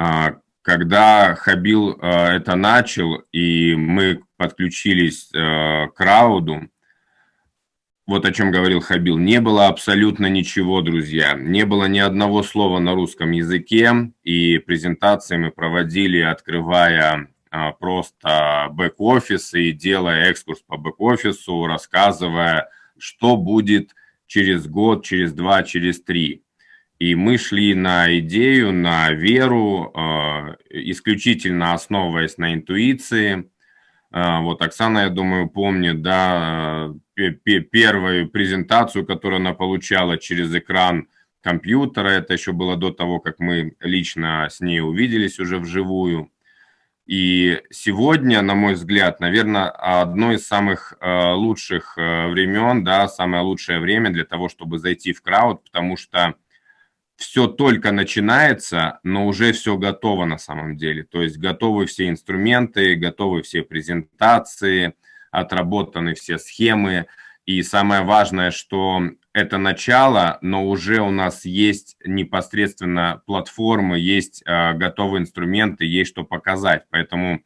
Э, когда Хабил э, это начал, и мы подключились э, к рауду, вот о чем говорил Хабил, не было абсолютно ничего, друзья. Не было ни одного слова на русском языке, и презентации мы проводили, открывая а, просто бэк-офис и делая экскурс по бэк-офису, рассказывая, что будет через год, через два, через три. И мы шли на идею, на веру, э, исключительно основываясь на интуиции. Э, вот Оксана, я думаю, помнит, да, первую презентацию, которую она получала через экран компьютера. Это еще было до того, как мы лично с ней увиделись уже вживую. И сегодня, на мой взгляд, наверное, одно из самых э, лучших времен, да, самое лучшее время для того, чтобы зайти в крауд, потому что все только начинается, но уже все готово на самом деле. То есть готовы все инструменты, готовы все презентации – отработаны все схемы. И самое важное, что это начало, но уже у нас есть непосредственно платформы, есть э, готовые инструменты, есть что показать. Поэтому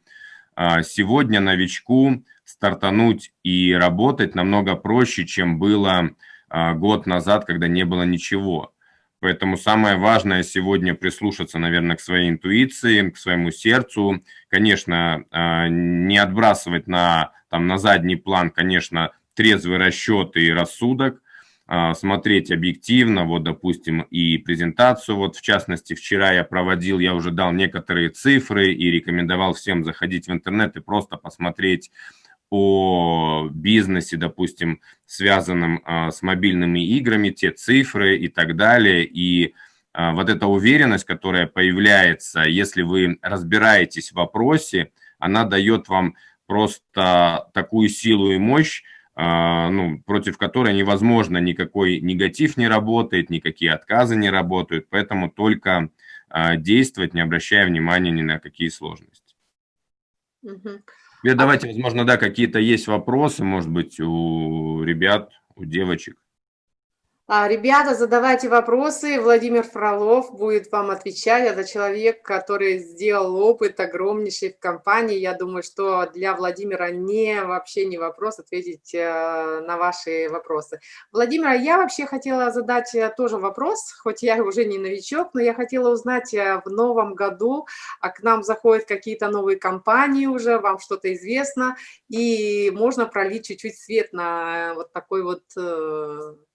э, сегодня новичку стартануть и работать намного проще, чем было э, год назад, когда не было ничего. Поэтому самое важное сегодня прислушаться, наверное, к своей интуиции, к своему сердцу. Конечно, а, не отбрасывать на, там, на задний план, конечно, трезвый расчет и рассудок, а, смотреть объективно, вот, допустим, и презентацию, вот, в частности, вчера я проводил, я уже дал некоторые цифры и рекомендовал всем заходить в интернет и просто посмотреть о бизнесе, допустим, связанном а, с мобильными играми, те цифры и так далее, и а, вот эта уверенность, которая появляется, если вы разбираетесь в вопросе, она дает вам просто такую силу и мощь, а, ну, против которой невозможно никакой негатив не работает, никакие отказы не работают, поэтому только действовать, не обращая внимания ни на какие сложности. Угу. Давайте, возможно, да, какие-то есть вопросы, может быть, у ребят, у девочек. А, ребята, задавайте вопросы. Владимир Фролов будет вам отвечать. Это человек, который сделал опыт огромнейший в компании. Я думаю, что для Владимира не вообще не вопрос ответить э, на ваши вопросы. Владимир, я вообще хотела задать э, тоже вопрос, хоть я уже не новичок, но я хотела узнать э, в новом году, а к нам заходят какие-то новые компании уже, вам что-то известно, и можно пролить чуть-чуть свет на вот такой вот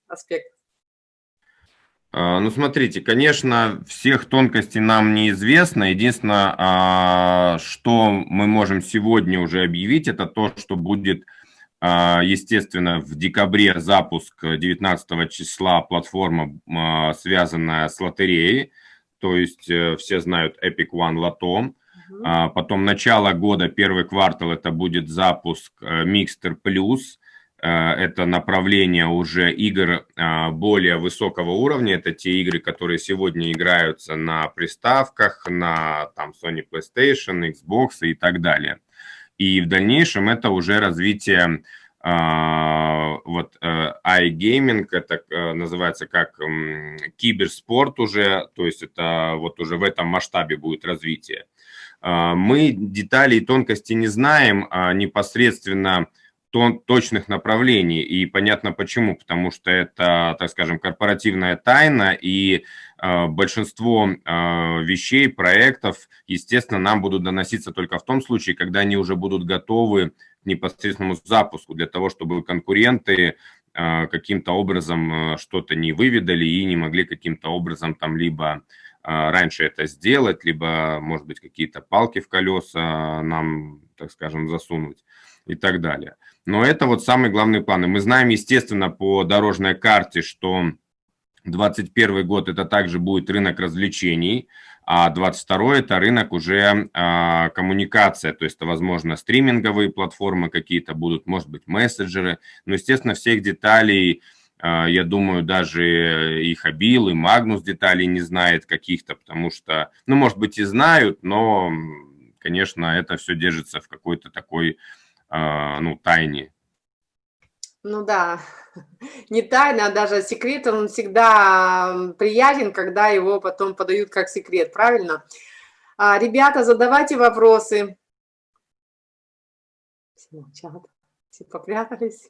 аспект. А, ну, смотрите, конечно, всех тонкостей нам неизвестно. Единственное, а, что мы можем сегодня уже объявить, это то, что будет, а, естественно, в декабре запуск 19 числа платформа, связанная с лотереей. То есть э, все знают Epic One Lotto. Потом начало года, первый квартал, это будет запуск э, Mixter Plus – это направление уже игр э, более высокого уровня. Это те игры, которые сегодня играются на приставках, на там, Sony PlayStation, Xbox и так далее. И в дальнейшем это уже развитие э, вот iGaming, это называется как киберспорт уже, то есть это вот уже в этом масштабе будет развитие. Мы детали и тонкости не знаем, а непосредственно точных направлений. И понятно почему, потому что это, так скажем, корпоративная тайна, и э, большинство э, вещей, проектов, естественно, нам будут доноситься только в том случае, когда они уже будут готовы к непосредственному запуску, для того, чтобы конкуренты э, каким-то образом что-то не выведали и не могли каким-то образом там либо раньше это сделать, либо, может быть, какие-то палки в колеса нам, так скажем, засунуть и так далее. Но это вот самые главные планы. Мы знаем, естественно, по дорожной карте, что 2021 год это также будет рынок развлечений, а 22 это рынок уже а, коммуникация, то есть это, возможно, стриминговые платформы какие-то будут, может быть, мессенджеры, но, естественно, всех деталей, а, я думаю, даже и Хабил, и Магнус деталей не знает каких-то, потому что, ну, может быть, и знают, но, конечно, это все держится в какой-то такой ну, тайне. Ну да, не тайна, а даже секрет, он всегда приятен, когда его потом подают как секрет, правильно? А, ребята, задавайте вопросы. Все молчат, все попрятались.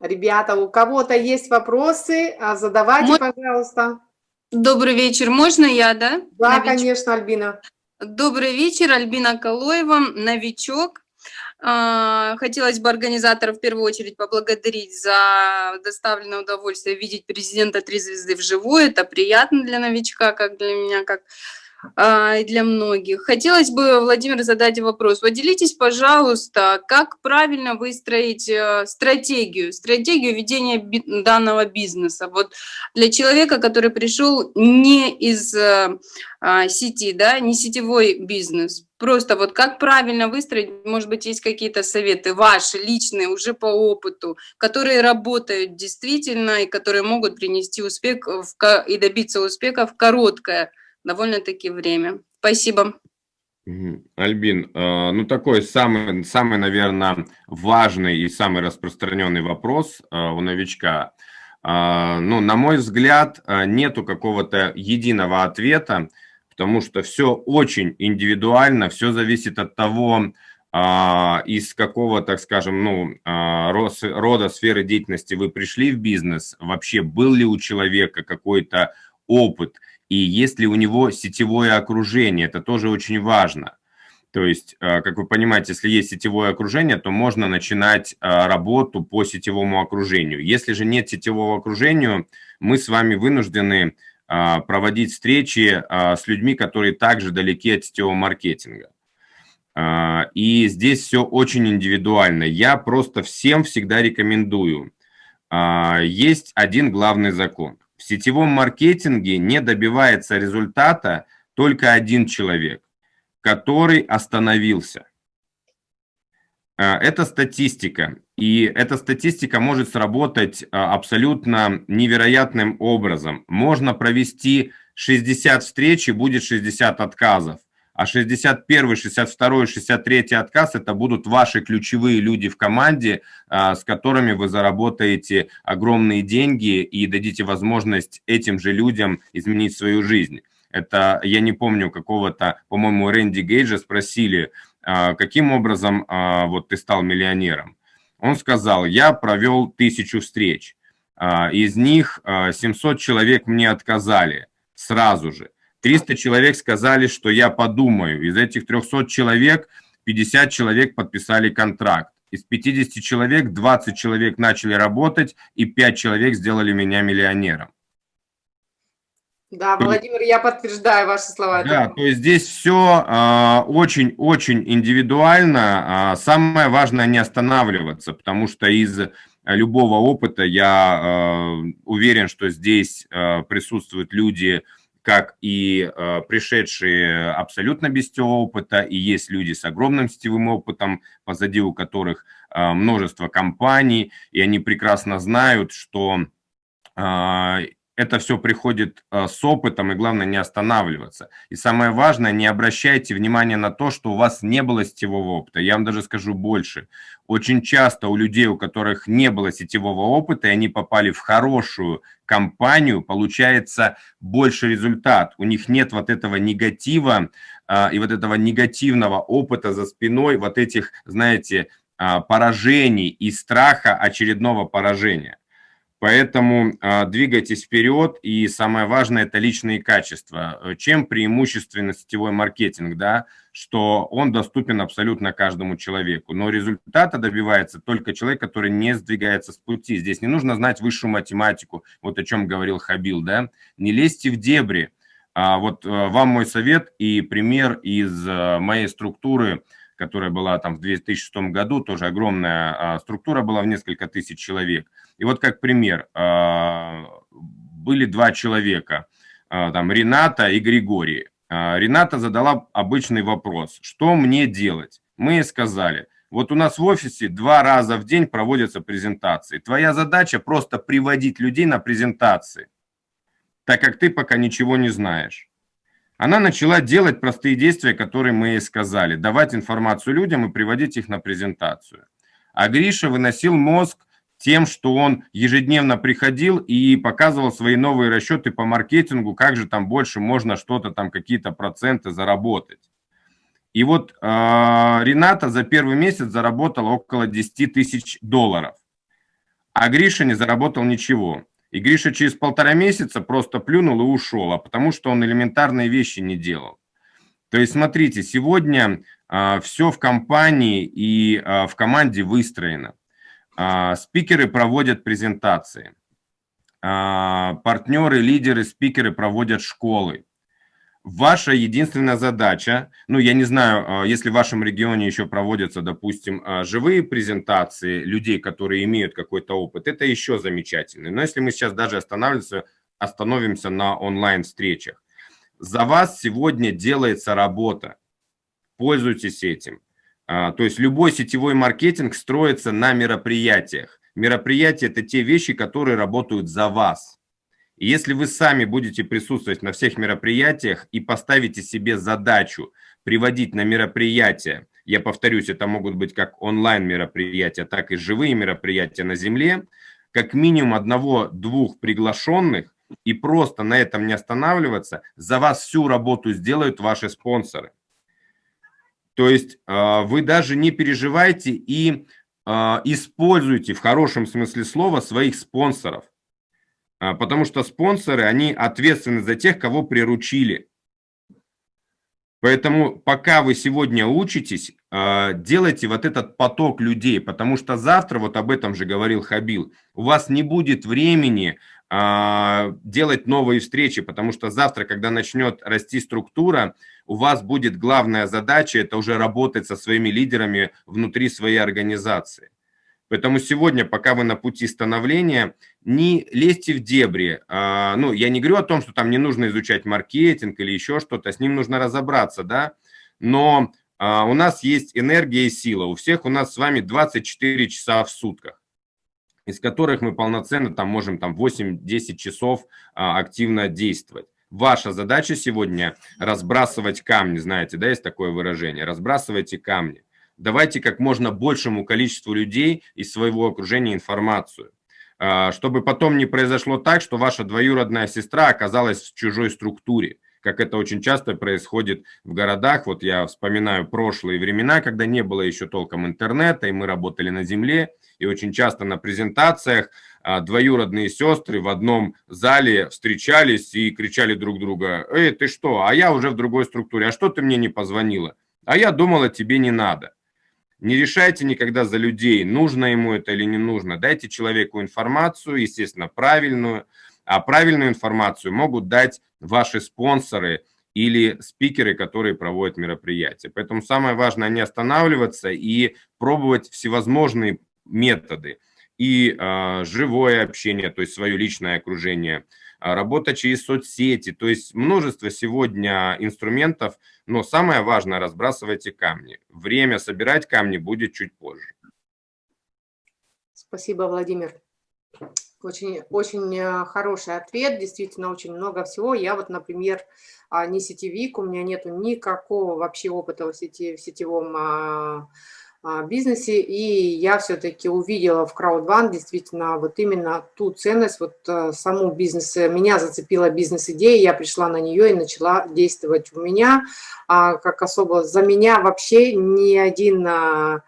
Ребята, у кого-то есть вопросы, а, задавайте, Мой... пожалуйста. Добрый вечер, можно я, да? Да, Новичок? конечно, Альбина. Добрый вечер, Альбина Калоева, новичок. А, хотелось бы организаторов в первую очередь поблагодарить за доставленное удовольствие видеть президента «Три звезды» вживую. Это приятно для новичка, как для меня, как и для многих. Хотелось бы, Владимир, задать вопрос. Поделитесь, пожалуйста, как правильно выстроить э, стратегию, стратегию ведения данного бизнеса. Вот для человека, который пришел не из э, а, сети, да, не сетевой бизнес, просто вот как правильно выстроить, может быть, есть какие-то советы ваши, личные, уже по опыту, которые работают действительно и которые могут принести успех в, и добиться успеха в короткое довольно-таки время. Спасибо. Альбин, э, ну такой самый, самый, наверное, важный и самый распространенный вопрос э, у новичка. Э, ну, на мой взгляд, нету какого-то единого ответа, потому что все очень индивидуально, все зависит от того, из какого, так скажем, ну, рода сферы деятельности вы пришли в бизнес, вообще был ли у человека какой-то опыт, и есть ли у него сетевое окружение, это тоже очень важно. То есть, а, как вы понимаете, если есть сетевое окружение, то можно начинать работу по сетевому окружению. Если же нет сетевого окружения, мы с вами вынуждены проводить встречи с людьми, которые также далеки от сетевого маркетинга. И здесь все очень индивидуально. Я просто всем всегда рекомендую. Есть один главный закон. В сетевом маркетинге не добивается результата только один человек, который остановился. А, это статистика, и эта статистика может сработать абсолютно невероятным образом. Можно провести 60 встреч и будет 60 отказов а 61, 62, 63 отказ – это будут ваши ключевые люди в команде, а, с которыми вы заработаете огромные деньги и дадите возможность этим же людям изменить свою жизнь. Это, я не помню, какого-то, по-моему, Рэнди Гейджа спросили, а, каким образом а, вот ты стал миллионером. Он сказал, я провел тысячу встреч, из них 700 человек мне отказали сразу же. 300 человек сказали, что я подумаю. Из этих 300 человек 50 человек подписали контракт. Из 50 человек 20 человек начали работать, и 5 человек сделали меня миллионером. Да, Владимир, я подтверждаю ваши слова. Да, то есть здесь все а, очень-очень индивидуально. А, самое важное не останавливаться, потому что из любого опыта я а, уверен, что здесь присутствуют люди, как и э, пришедшие абсолютно без сетевого опыта, и есть люди с огромным сетевым опытом, позади у которых э, множество компаний, и они прекрасно знают, что э, это все приходит э, с опытом, и главное не останавливаться. И самое важное, не обращайте внимания на то, что у вас не было сетевого опыта. Я вам даже скажу больше. Очень часто у людей, у которых не было сетевого опыта, и они попали в хорошую компанию, получается больше результат. У них нет вот этого негатива а, и вот этого негативного опыта за спиной, вот этих, знаете, а, поражений и страха очередного поражения. Поэтому э, двигайтесь вперед, и самое важное – это личные качества. Чем преимущественно сетевой маркетинг, да, что он доступен абсолютно каждому человеку, но результата добивается только человек, который не сдвигается с пути. Здесь не нужно знать высшую математику, вот о чем говорил Хабил, да, не лезьте в дебри. А вот э, вам мой совет и пример из э, моей структуры, которая была там в 2006 году, тоже огромная а, структура была в несколько тысяч человек – и вот как пример, а, были два человека, а, там Рената и Григорий. Рената задала обычный вопрос, что мне делать? Мы сказали, вот у нас в офисе два раза в день проводятся презентации. Твоя задача просто приводить людей на презентации, так как ты пока ничего не знаешь. Она начала делать простые действия, которые мы ей сказали, давать информацию людям и приводить их на презентацию. А Гриша выносил мозг тем, что он ежедневно приходил и показывал свои новые расчеты по маркетингу, как же там больше можно что-то там, какие-то проценты заработать. И вот э, Рената за первый месяц заработала около 10 тысяч долларов, а Гриша не заработал ничего. И Гриша через полтора месяца просто плюнул и ушел, а потому что он элементарные вещи не делал. То есть, смотрите, сегодня э, все в компании и э, в команде выстроено. А, спикеры проводят презентации. А, партнеры, лидеры, спикеры проводят школы. Ваша единственная задача, ну, я не знаю, а, если в вашем регионе еще проводятся, допустим, живые презентации людей, которые имеют какой-то опыт, это еще замечательно. Но если мы сейчас даже останавливаемся, остановимся на онлайн-встречах, за вас сегодня делается работа. Пользуйтесь этим. А, то есть любой сетевой маркетинг строится на мероприятиях. Мероприятия – это те вещи, которые работают за вас. Если вы сами будете присутствовать на всех мероприятиях и поставите себе задачу приводить на мероприятия, я повторюсь, это могут быть как онлайн мероприятия, так и живые мероприятия на земле, как минимум одного-двух приглашенных, и просто на этом не останавливаться, за вас всю работу сделают ваши спонсоры. То есть вы даже не переживайте и используйте в хорошем смысле слова своих спонсоров. Потому что спонсоры, они ответственны за тех, кого приручили. Поэтому пока вы сегодня учитесь, а, делайте вот этот поток людей, потому что завтра, вот об этом же говорил Хабил, у вас не будет времени а, делать новые встречи, потому что завтра, когда начнет расти структура, у вас будет главная задача, это уже работать со своими лидерами внутри своей организации. Поэтому сегодня, пока вы на пути становления, не лезьте в дебри. А, ну, я не говорю о том, что там не нужно изучать маркетинг или еще что-то, с ним нужно разобраться, да, но а, у нас есть энергия и сила, у всех у нас с вами 24 часа в сутках, из которых мы полноценно там можем там 8-10 часов а, активно действовать. Ваша задача сегодня разбрасывать камни, знаете, да, есть такое выражение, разбрасывайте камни давайте как можно большему количеству людей из своего окружения информацию, а, чтобы потом не произошло так, что ваша двоюродная сестра оказалась в чужой структуре, как это очень часто происходит в городах. Вот я вспоминаю прошлые времена, когда не было еще толком интернета, и мы работали на земле, и очень часто на презентациях а, двоюродные сестры в одном зале встречались и кричали друг друга, «Эй, ты что? А я уже в другой структуре, а что ты мне не позвонила? А я думала, тебе не надо». Не решайте никогда за людей, нужно ему это или не нужно. Дайте человеку информацию, естественно, правильную. А правильную информацию могут дать ваши спонсоры или спикеры, которые проводят мероприятия. Поэтому самое важное не останавливаться и пробовать всевозможные методы. И э, живое общение, то есть свое личное окружение – работа через соцсети, то есть множество сегодня инструментов, но самое важное – разбрасывайте камни. Время собирать камни будет чуть позже. Спасибо, Владимир. Очень, очень э, хороший ответ, действительно очень много всего. Я вот, например, а, не сетевик, у меня нету никакого вообще опыта в, сети, в сетевом а, а, бизнесе, и я все-таки увидела в Crowdone действительно вот именно ту ценность, вот э, саму бизнес, меня зацепила бизнес-идея, я пришла на нее и начала действовать у меня, а, как особо за меня вообще ни один а,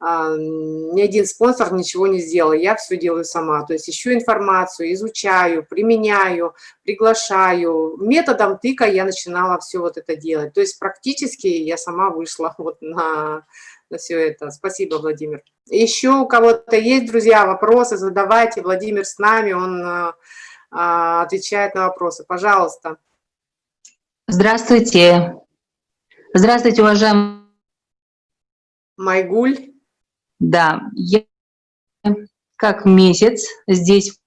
ни один спонсор ничего не сделал, я все делаю сама, то есть ищу информацию, изучаю, применяю, приглашаю, методом тыка я начинала все вот это делать, то есть практически я сама вышла вот на на все это. Спасибо, Владимир. Еще у кого-то есть, друзья, вопросы, задавайте. Владимир с нами, он а, а, отвечает на вопросы. Пожалуйста. Здравствуйте. Здравствуйте, уважаемый. Майгуль. Да, я как месяц здесь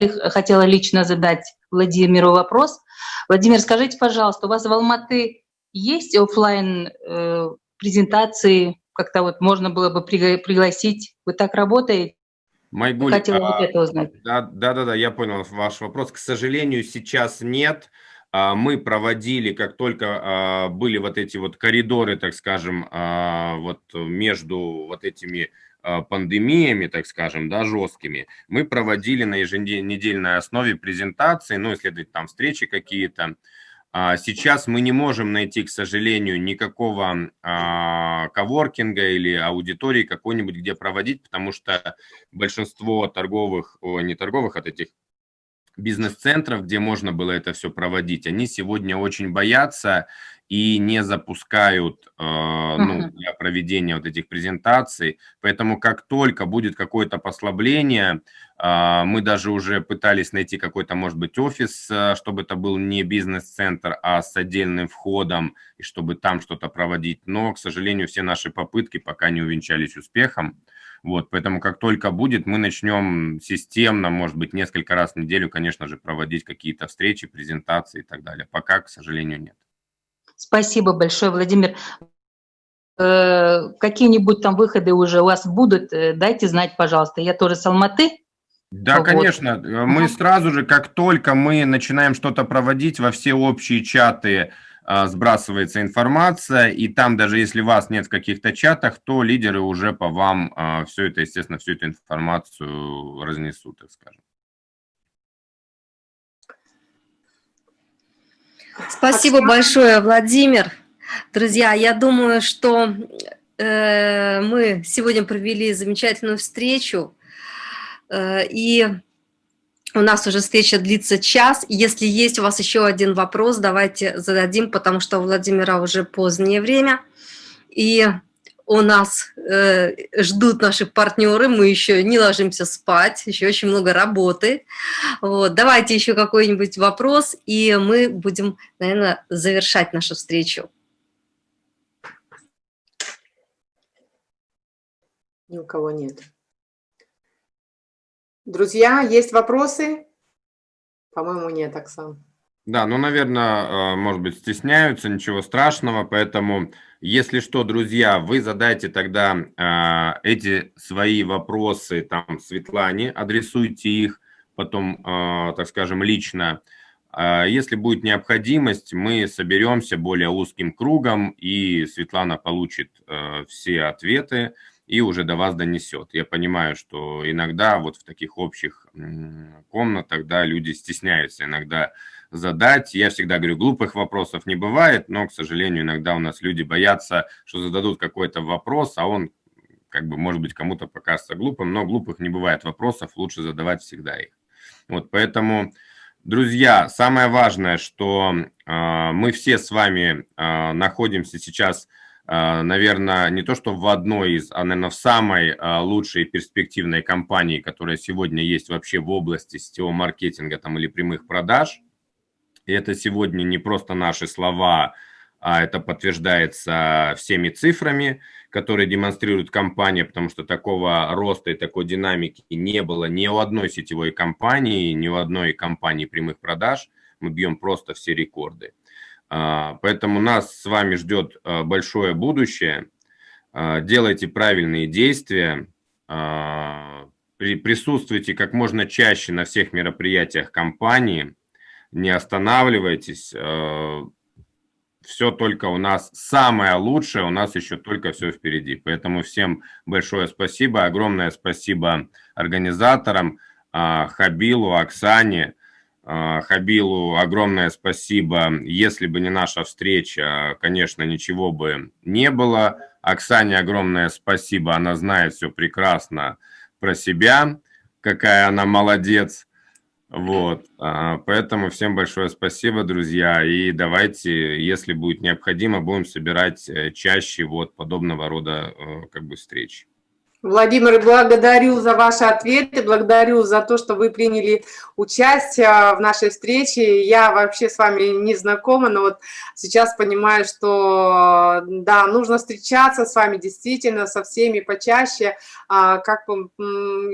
хотела лично задать Владимиру вопрос. Владимир, скажите, пожалуйста, у вас в Алматы есть офлайн э, презентации, как-то вот можно было бы пригласить. Вы так работаете? Майгуль, Хотела а, вот это узнать. Да, да, да, да, я понял ваш вопрос. К сожалению, сейчас нет. А, мы проводили, как только а, были вот эти вот коридоры, так скажем, а, вот между вот этими пандемиями, так скажем, да, жесткими, мы проводили на еженедельной основе презентации, ну, если там встречи какие-то, сейчас мы не можем найти, к сожалению, никакого а, коворкинга или аудитории какой-нибудь, где проводить, потому что большинство торговых, не торговых, от этих бизнес-центров, где можно было это все проводить, они сегодня очень боятся и не запускают э, ну, для проведения вот этих презентаций. Поэтому как только будет какое-то послабление, э, мы даже уже пытались найти какой-то, может быть, офис, э, чтобы это был не бизнес-центр, а с отдельным входом, и чтобы там что-то проводить. Но, к сожалению, все наши попытки пока не увенчались успехом. Вот, поэтому как только будет, мы начнем системно, может быть, несколько раз в неделю, конечно же, проводить какие-то встречи, презентации и так далее. Пока, к сожалению, нет. Спасибо большое, Владимир. Э, какие-нибудь там выходы уже у вас будут, э, дайте знать, пожалуйста. Я тоже с Алматы. Да, вот. конечно. Мы сразу же, как только мы начинаем что-то проводить, во все общие чаты сбрасывается информация, и там даже если вас нет в каких-то чатах, то лидеры уже по вам все это, естественно, всю эту информацию разнесут, так скажем. Спасибо большое, Владимир. Друзья, я думаю, что э, мы сегодня провели замечательную встречу, э, и у нас уже встреча длится час. Если есть у вас еще один вопрос, давайте зададим, потому что у Владимира уже позднее время. И у нас э, ждут наши партнеры, мы еще не ложимся спать, еще очень много работы. Вот, давайте еще какой-нибудь вопрос, и мы будем, наверное, завершать нашу встречу. Ни у кого нет. Друзья, есть вопросы? По-моему, нет, Оксан. Да, ну, наверное, э, может быть, стесняются, ничего страшного, поэтому, если что, друзья, вы задайте тогда э, эти свои вопросы там Светлане, адресуйте их потом, э, так скажем, лично. Если будет необходимость, мы соберемся более узким кругом, и Светлана получит все ответы, и уже до вас донесет. Я понимаю, что иногда вот в таких общих комнатах, да, люди стесняются иногда задать. Я всегда говорю, глупых вопросов не бывает, но, к сожалению, иногда у нас люди боятся, что зададут какой-то вопрос, а он, как бы, может быть, кому-то покажется глупым, но глупых не бывает вопросов, лучше задавать всегда их. Вот, поэтому, друзья, самое важное, что э, мы все с вами э, находимся сейчас а, наверное, не то что в одной из, а, наверное, в самой а, лучшей перспективной компании, которая сегодня есть вообще в области сетевого маркетинга там, или прямых продаж. И это сегодня не просто наши слова, а это подтверждается всеми цифрами, которые демонстрирует компания, потому что такого роста и такой динамики не было ни у одной сетевой компании, ни у одной компании прямых продаж. Мы бьем просто все рекорды. А, поэтому нас с вами ждет а, большое будущее. А, делайте правильные действия, присутствуйте как можно чаще на всех мероприятиях компании, не останавливайтесь. Все только у нас самое лучшее, у нас еще только все впереди. Поэтому всем большое спасибо, огромное спасибо организаторам, Хабилу, Оксане, а, Хабилу огромное спасибо. Если бы не наша встреча, конечно, ничего бы не было. Оксане огромное спасибо. Она знает все прекрасно про себя, какая она молодец. Вот, а, поэтому всем большое спасибо, друзья, и давайте, если будет необходимо, будем собирать э, чаще вот подобного рода э, как бы встреч. Владимир, благодарю за ваши ответы, благодарю за то, что вы приняли участие в нашей встрече. Я вообще с вами не знакома, но вот сейчас понимаю, что да, нужно встречаться с вами действительно, со всеми почаще. А, как,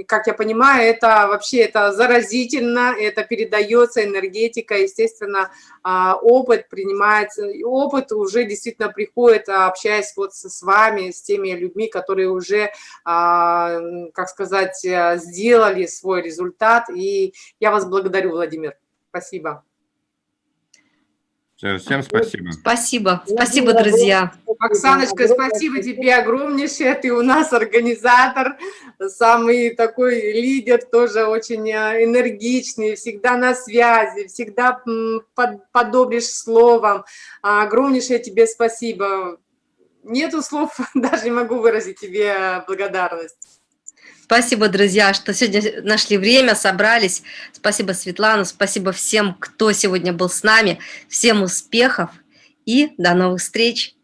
как я понимаю, это вообще это заразительно, это передается энергетика, естественно, а, опыт принимается, опыт уже действительно приходит, общаясь вот с вами, с теми людьми, которые уже а, как сказать, э, сделали свой результат. И я вас благодарю, Владимир. Спасибо. Всем спасибо. Спасибо. Спасибо, друзья. Оксаночка, спасибо тебе огромнейшее. Ты у нас организатор, самый такой лидер, тоже очень э, энергичный, всегда на связи, всегда подобришь словом. Огромнейшее тебе спасибо нету слов, даже не могу выразить тебе благодарность. Спасибо, друзья, что сегодня нашли время, собрались. Спасибо, Светлана, спасибо всем, кто сегодня был с нами. Всем успехов и до новых встреч.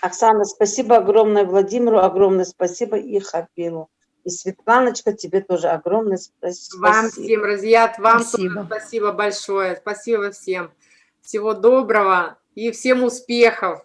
Оксана, спасибо огромное Владимиру, огромное спасибо и Хапилу. И Светланочка, тебе тоже огромное спасибо. Вам всем, друзья, вам спасибо. тоже спасибо большое. Спасибо всем. Всего доброго и всем успехов.